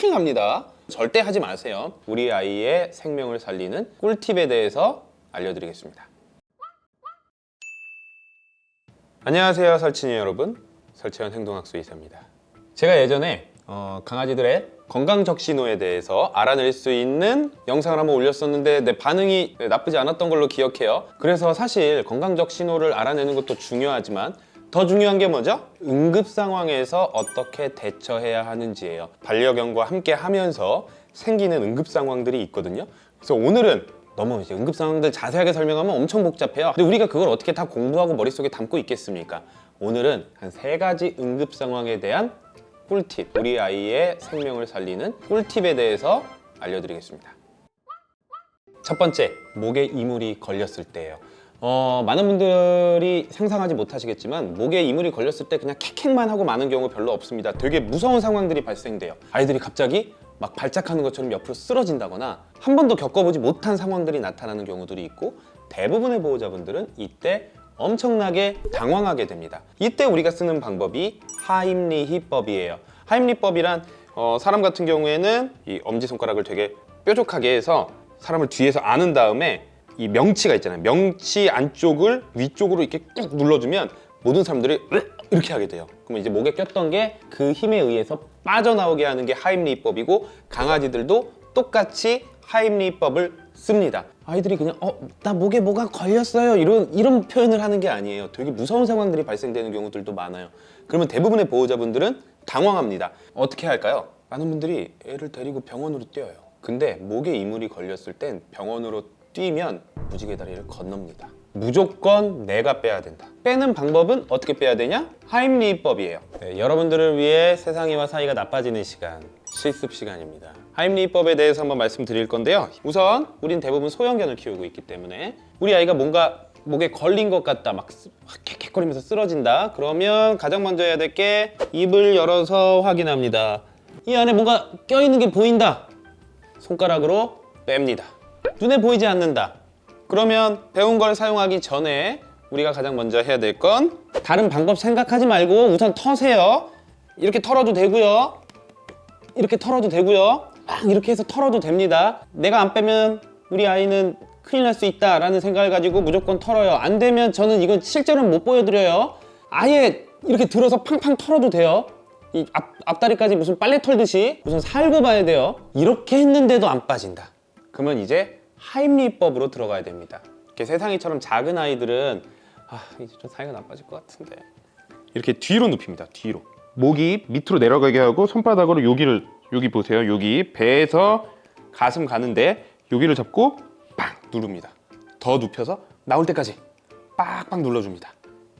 큰일 납니다. 절대 하지 마세요. 우리 아이의 생명을 살리는 꿀팁에 대해서 알려드리겠습니다. 안녕하세요 설친이 여러분. 설채원 행동학수 의사입니다. 제가 예전에 어, 강아지들의 건강 적신호에 대해서 알아낼 수 있는 영상을 한번 올렸었는데 내 반응이 나쁘지 않았던 걸로 기억해요. 그래서 사실 건강 적신호를 알아내는 것도 중요하지만 더 중요한 게 뭐죠? 응급 상황에서 어떻게 대처해야 하는지예요. 반려견과 함께 하면서 생기는 응급 상황들이 있거든요. 그래서 오늘은 너무 이제 응급 상황들 자세하게 설명하면 엄청 복잡해요. 근데 우리가 그걸 어떻게 다 공부하고 머릿속에 담고 있겠습니까? 오늘은 한 세 가지 응급 상황에 대한 꿀팁 우리 아이의 생명을 살리는 꿀팁에 대해서 알려드리겠습니다. 첫 번째 목에 이물이 걸렸을 때예요 어, 많은 분들이 상상하지 못하시겠지만 목에 이물이 걸렸을 때 그냥 캑캑만 하고 마는 경우 별로 없습니다. 되게 무서운 상황들이 발생돼요. 아이들이 갑자기 막 발작하는 것처럼 옆으로 쓰러진다거나 한 번도 겪어보지 못한 상황들이 나타나는 경우들이 있고 대부분의 보호자분들은 이때 엄청나게 당황하게 됩니다. 이때 우리가 쓰는 방법이 하임리히법이에요. 하임리법이란 어, 사람 같은 경우에는 이 엄지손가락을 되게 뾰족하게 해서 사람을 뒤에서 안은 다음에 이 명치가 있잖아요. 명치 안쪽을 위쪽으로 이렇게 꾹 눌러주면 모든 사람들이 이렇게 하게 돼요. 그러면 이제 목에 꼈던 게 그 힘에 의해서 빠져나오게 하는 게 하임리히법이고 강아지들도 똑같이 하임리히법을 씁니다. 아이들이 그냥 어 나 목에 뭐가 걸렸어요. 이런 이런 표현을 하는 게 아니에요. 되게 무서운 상황들이 발생되는 경우들도 많아요. 그러면 대부분의 보호자분들은 당황합니다. 어떻게 할까요? 많은 분들이 애를 데리고 병원으로 뛰어요. 근데 목에 이물이 걸렸을 땐 병원으로 뛰면 무지개 다리를 건넙니다. 무조건 내가 빼야 된다. 빼는 방법은 어떻게 빼야 되냐? 하임리히법이에요. 네, 여러분들을 위해 세상이와 사이가 나빠지는 시간 실습 시간입니다. 하임리히법에 대해서 한번 말씀드릴 건데요. 우선 우린 대부분 소형견을 키우고 있기 때문에 우리 아이가 뭔가 목에 걸린 것 같다 막 캑캑거리면서 쓰러진다. 그러면 가장 먼저 해야 될 게 입을 열어서 확인합니다. 이 안에 뭔가 껴있는 게 보인다. 손가락으로 뺍니다 눈에 보이지 않는다. 그러면 배운 걸 사용하기 전에 우리가 가장 먼저 해야 될 건 다른 방법 생각하지 말고 우선 터세요. 이렇게 털어도 되고요. 이렇게 털어도 되고요. 막 이렇게 해서 털어도 됩니다. 내가 안 빼면 우리 아이는 큰일 날 수 있다 라는 생각을 가지고 무조건 털어요. 안 되면 저는 이건 실제로는 못 보여드려요. 아예 이렇게 들어서 팡팡 털어도 돼요. 이 앞, 앞다리까지 무슨 빨래 털듯이 우선 살고 봐야 돼요. 이렇게 했는데도 안 빠진다. 그러면 이제 하임리법으로 들어가야 됩니다. 이렇게 세상이처럼 작은 아이들은 아 이제 좀 사이가 나빠질 것 같은데. 이렇게 뒤로 눕힙니다 뒤로. 목이 밑으로 내려가게 하고 손바닥으로 여기를 여기 보세요. 여기 배에서 가슴 가는데 여기를 잡고 빵 누릅니다. 더 눕혀서 나올 때까지 빡빡 눌러줍니다.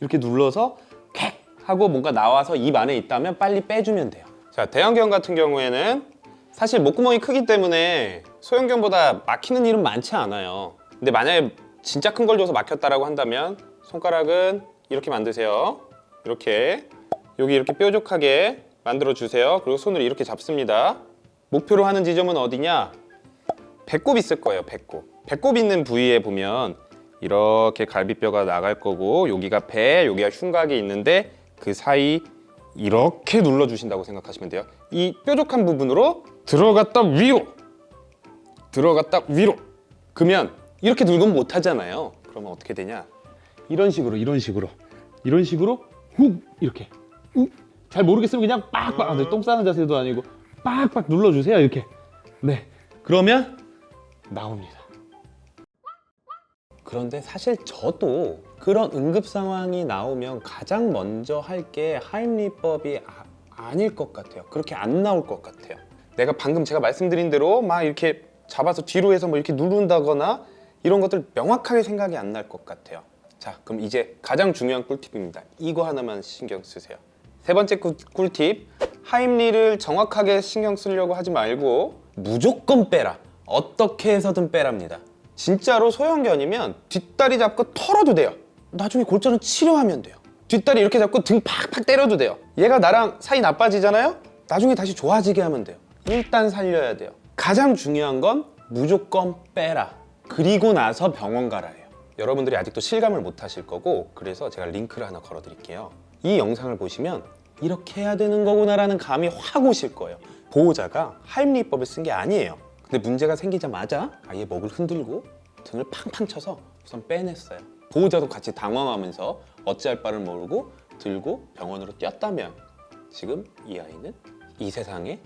이렇게 눌러서 객 하고 뭔가 나와서 입 안에 있다면 빨리 빼주면 돼요. 자 대형견 같은 경우에는 사실 목구멍이 크기 때문에 소형견보다 막히는 일은 많지 않아요. 근데 만약에 진짜 큰 걸 줘서 막혔다라고 한다면 손가락은 이렇게 만드세요. 이렇게. 여기 이렇게 뾰족하게 만들어 주세요. 그리고 손을 이렇게 잡습니다. 목표로 하는 지점은 어디냐? 배꼽 있을 거예요 배꼽. 배꼽 있는 부위에 보면 이렇게 갈비뼈가 나갈 거고 여기가 배 여기가 흉곽이 있는데 그 사이 이렇게 눌러 주신다고 생각하시면 돼요. 이 뾰족한 부분으로 들어갔다 위로 들어갔다 위로 그러면 이렇게 누르면 못 하잖아요. 그러면 어떻게 되냐? 이런 식으로 이런 식으로 이런 식으로 훅 이렇게 훅. 잘 모르겠으면 그냥 빡빡. 아, 똥 싸는 자세도 아니고 빡빡 눌러주세요 이렇게. 네. 그러면 나옵니다. 그런데 사실 저도 그런 응급 상황이 나오면 가장 먼저 할 게 하임리법이 아, 아닐 것 같아요. 그렇게 안 나올 것 같아요. 내가 방금 제가 말씀드린 대로 막 이렇게 잡아서 뒤로 해서 뭐 이렇게 누른다거나 이런 것들 명확하게 생각이 안 날 것 같아요. 자 그럼 이제 가장 중요한 꿀팁입니다. 이거 하나만 신경 쓰세요. 세 번째 꿀, 꿀팁. 하임리를 정확하게 신경 쓰려고 하지 말고 무조건 빼라. 어떻게 해서든 빼랍니다. 진짜로 소형견이면 뒷다리 잡고 털어도 돼요 나중에 골절은 치료하면 돼요. 뒷다리 이렇게 잡고 등 팍팍 때려도 돼요. 얘가 나랑 사이 나빠지잖아요? 나중에 다시 좋아지게 하면 돼요. 일단 살려야 돼요. 가장 중요한 건 무조건 빼라. 그리고 나서 병원 가라예요. 여러분들이 아직도 실감을 못 하실 거고 그래서 제가 링크를 하나 걸어 드릴게요. 이 영상을 보시면 이렇게 해야 되는 거구나 라는 감이 확 오실 거예요. 보호자가 하임리법을 쓴 게 아니에요. 근데 문제가 생기자마자 아예 목을 흔들고 등을 팡팡 쳐서 우선 빼냈어요. 보호자도 같이 당황하면서 어찌할 바를 모르고 들고 병원으로 뛰었다면 지금 이 아이는 이 세상에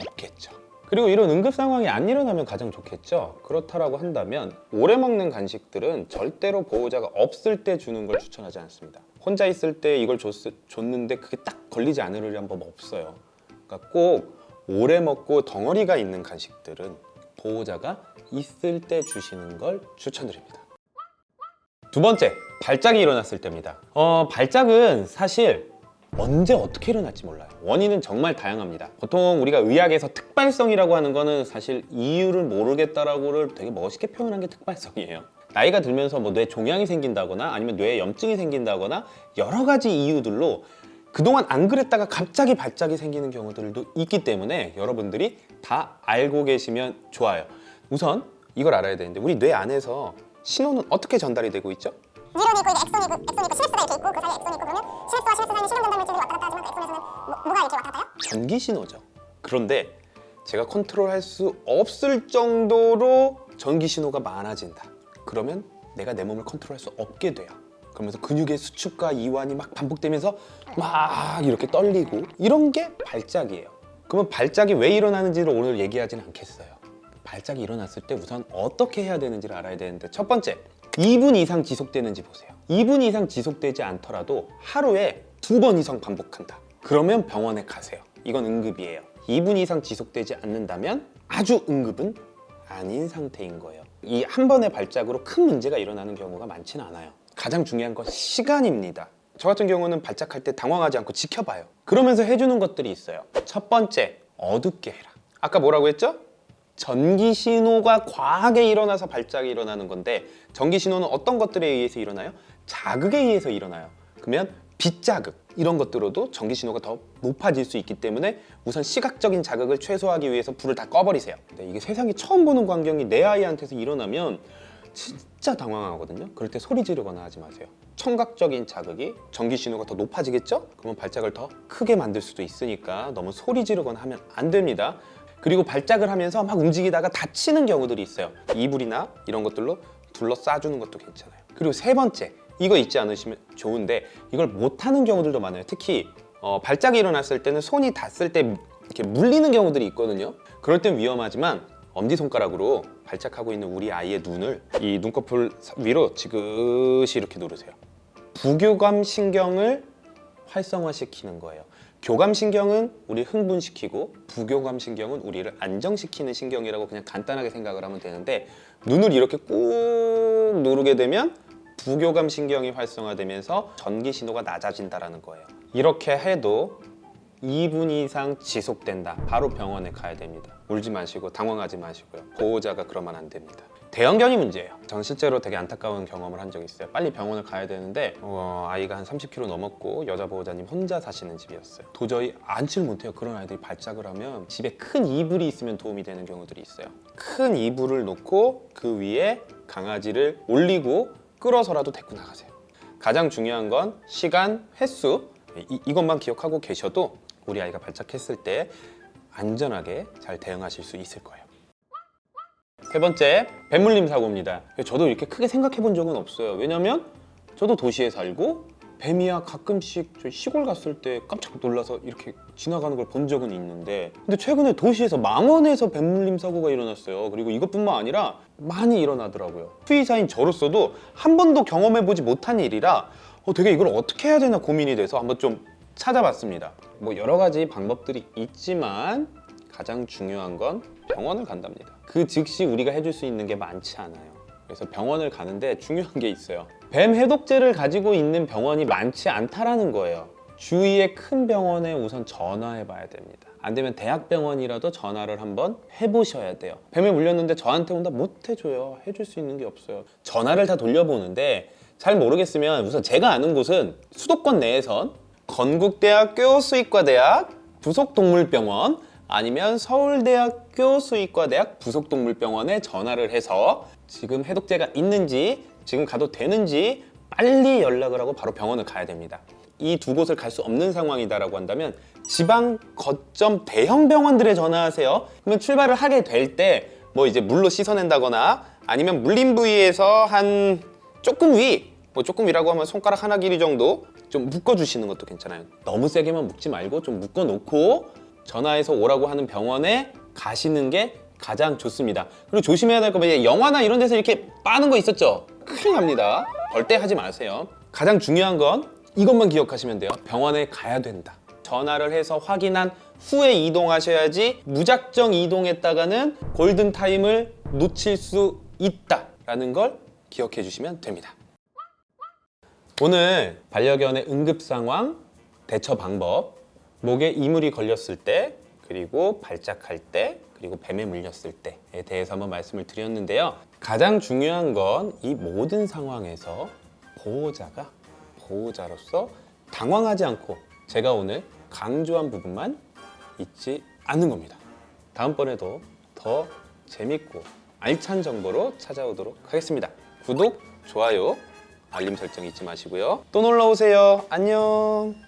없겠죠. 그리고 이런 응급 상황이 안 일어나면 가장 좋겠죠. 그렇다라고 한다면 오래 먹는 간식들은 절대로 보호자가 없을 때 주는 걸 추천하지 않습니다. 혼자 있을 때 이걸 줬, 줬는데 그게 딱 걸리지 않으려는 법 없어요. 그러니까 꼭 오래 먹고 덩어리가 있는 간식들은 보호자가 있을 때 주시는 걸 추천드립니다. 두 번째, 발작이 일어났을 때입니다. 어, 발작은 사실 언제 어떻게 일어날지 몰라요. 원인은 정말 다양합니다. 보통 우리가 의학에서 특발성이라고 하는 거는 사실 이유를 모르겠다라고를 되게 멋있게 표현한 게 특발성이에요. 나이가 들면서 뭐 뇌 종양이 생긴다거나 아니면 뇌에 염증이 생긴다거나 여러 가지 이유들로 그동안 안 그랬다가 갑자기 발작이 생기는 경우들도 있기 때문에 여러분들이 다 알고 계시면 좋아요. 우선 이걸 알아야 되는데 우리 뇌 안에서 신호는 어떻게 전달이 되고 있죠? 뉴런이 있고 이게 엑선이 있고 엑선이 있고 시냅스가 이렇게 있고 그 사이에 엑선이 있고 그러면 시냅스와 시냅스 사이에 신경 전달 물질이 왔다 갔다 하지만 그 엑선에서는 뭐, 뭐가 이렇게 왔다 갔다 해요? 전기 신호죠. 그런데 제가 컨트롤할 수 없을 정도로 전기 신호가 많아진다. 그러면 내가 내 몸을 컨트롤할 수 없게 돼요. 그러면서 근육의 수축과 이완이 막 반복되면서 막 이렇게 떨리고 이런 게 발작이에요. 그러면 발작이 왜 일어나는지를 오늘 얘기하지는 않겠어요. 발작이 일어났을 때 우선 어떻게 해야 되는지를 알아야 되는데 첫 번째 2분 이상 지속되는지 보세요. 2분 이상 지속되지 않더라도 하루에 두 번 이상 반복한다. 그러면 병원에 가세요. 이건 응급이에요. 2분 이상 지속되지 않는다면 아주 응급은 아닌 상태인 거예요. 이 한 번의 발작으로 큰 문제가 일어나는 경우가 많지는 않아요. 가장 중요한 건 시간입니다. 저 같은 경우는 발작할 때 당황하지 않고 지켜봐요. 그러면서 해주는 것들이 있어요. 첫 번째 어둡게 해라. 아까 뭐라고 했죠? 전기 신호가 과하게 일어나서 발작이 일어나는 건데 전기 신호는 어떤 것들에 의해서 일어나요? 자극에 의해서 일어나요. 그러면 빛 자극 이런 것들로도 전기 신호가 더 높아질 수 있기 때문에 우선 시각적인 자극을 최소화하기 위해서 불을 다 꺼버리세요. 근데 이게 세상에 처음 보는 광경이 내 아이한테서 일어나면 진짜 당황하거든요. 그럴 때 소리 지르거나 하지 마세요. 청각적인 자극이 전기 신호가 더 높아지겠죠? 그러면 발작을 더 크게 만들 수도 있으니까 너무 소리 지르거나 하면 안 됩니다. 그리고 발작을 하면서 막 움직이다가 다치는 경우들이 있어요. 이불이나 이런 것들로 둘러싸주는 것도 괜찮아요. 그리고 세 번째, 이거 잊지 않으시면 좋은데 이걸 못하는 경우들도 많아요. 특히 어, 발작이 일어났을 때는 손이 닿았을 때 이렇게 물리는 경우들이 있거든요. 그럴 땐 위험하지만 엄지손가락으로 발작하고 있는 우리 아이의 눈을 이 눈꺼풀 위로 지그시 이렇게 누르세요. 부교감 신경을 활성화시키는 거예요. 교감 신경은 우리 흥분시키고 부교감 신경은 우리를 안정시키는 신경이라고 그냥 간단하게 생각을 하면 되는데 눈을 이렇게 꾹 누르게 되면 부교감 신경이 활성화되면서 전기 신호가 낮아진다라는 거예요. 이렇게 해도 2분 이상 지속된다. 바로 병원에 가야 됩니다. 울지 마시고 당황하지 마시고요. 보호자가 그러면 안 됩니다. 대형견이 문제예요. 전 실제로 되게 안타까운 경험을 한 적이 있어요. 빨리 병원을 가야 되는데 어, 아이가 한 30kg 넘었고 여자 보호자님 혼자 사시는 집이었어요. 도저히 앉지를 못해요. 그런 아이들이 발작을 하면 집에 큰 이불이 있으면 도움이 되는 경우들이 있어요. 큰 이불을 놓고 그 위에 강아지를 올리고 끌어서라도 데리고 나가세요. 가장 중요한 건 시간, 횟수 이, 이것만 기억하고 계셔도 우리 아이가 발작했을 때 안전하게 잘 대응하실 수 있을 거예요. 세 번째, 뱀물림 사고입니다. 저도 이렇게 크게 생각해 본 적은 없어요. 왜냐면 저도 도시에 살고 뱀이야 가끔씩 저 시골 갔을 때 깜짝 놀라서 이렇게 지나가는 걸 본 적은 있는데 근데 최근에 도시에서 망원에서 뱀물림 사고가 일어났어요. 그리고 이것뿐만 아니라 많이 일어나더라고요. 수의사인 저로서도 한 번도 경험해보지 못한 일이라 어, 되게 이걸 어떻게 해야 되나 고민이 돼서 한번 좀 찾아봤습니다. 뭐 여러 가지 방법들이 있지만 가장 중요한 건 병원을 간답니다. 그 즉시 우리가 해줄 수 있는 게 많지 않아요. 그래서 병원을 가는데 중요한 게 있어요. 뱀 해독제를 가지고 있는 병원이 많지 않다라는 거예요. 주위의 큰 병원에 우선 전화해 봐야 됩니다. 안 되면 대학병원이라도 전화를 한번 해보셔야 돼요. 뱀에 물렸는데 저한테 온다 못 해줘요. 해줄 수 있는 게 없어요. 전화를 다 돌려보는데 잘 모르겠으면 우선 제가 아는 곳은 수도권 내에선 건국대학교 수의과대학 부속동물병원 아니면 서울대학교 수의과대학 부속동물병원에 전화를 해서 지금 해독제가 있는지 지금 가도 되는지 빨리 연락을 하고 바로 병원을 가야 됩니다. 이 두 곳을 갈 수 없는 상황이다라고 한다면 지방 거점 대형 병원들에 전화하세요. 그러면 출발을 하게 될 때 뭐 이제 물로 씻어낸다거나 아니면 물린 부위에서 한 조금 위, 뭐 조금 위라고 하면 손가락 하나 길이 정도 좀 묶어주시는 것도 괜찮아요. 너무 세게만 묶지 말고 좀 묶어놓고 전화해서 오라고 하는 병원에 가시는 게 가장 좋습니다. 그리고 조심해야 될거 뭐냐 영화나 이런 데서 이렇게 빠는 거 있었죠? 큰일 납니다. 절대 하지 마세요. 가장 중요한 건 이것만 기억하시면 돼요. 병원에 가야 된다. 전화를 해서 확인한 후에 이동하셔야지 무작정 이동했다가는 골든 타임을 놓칠 수 있다라는 걸 기억해 주시면 됩니다. 오늘 반려견의 응급 상황, 대처 방법, 목에 이물이 걸렸을 때, 그리고 발작할 때, 그리고 뱀에 물렸을 때에 대해서 한번 말씀을 드렸는데요. 가장 중요한 건 이 모든 상황에서 보호자가 보호자로서 당황하지 않고 제가 오늘 강조한 부분만 잊지 않는 겁니다. 다음번에도 더 재밌고 알찬 정보로 찾아오도록 하겠습니다. 구독, 좋아요, 알림 설정 잊지 마시고요. 또 놀러 오세요. 안녕.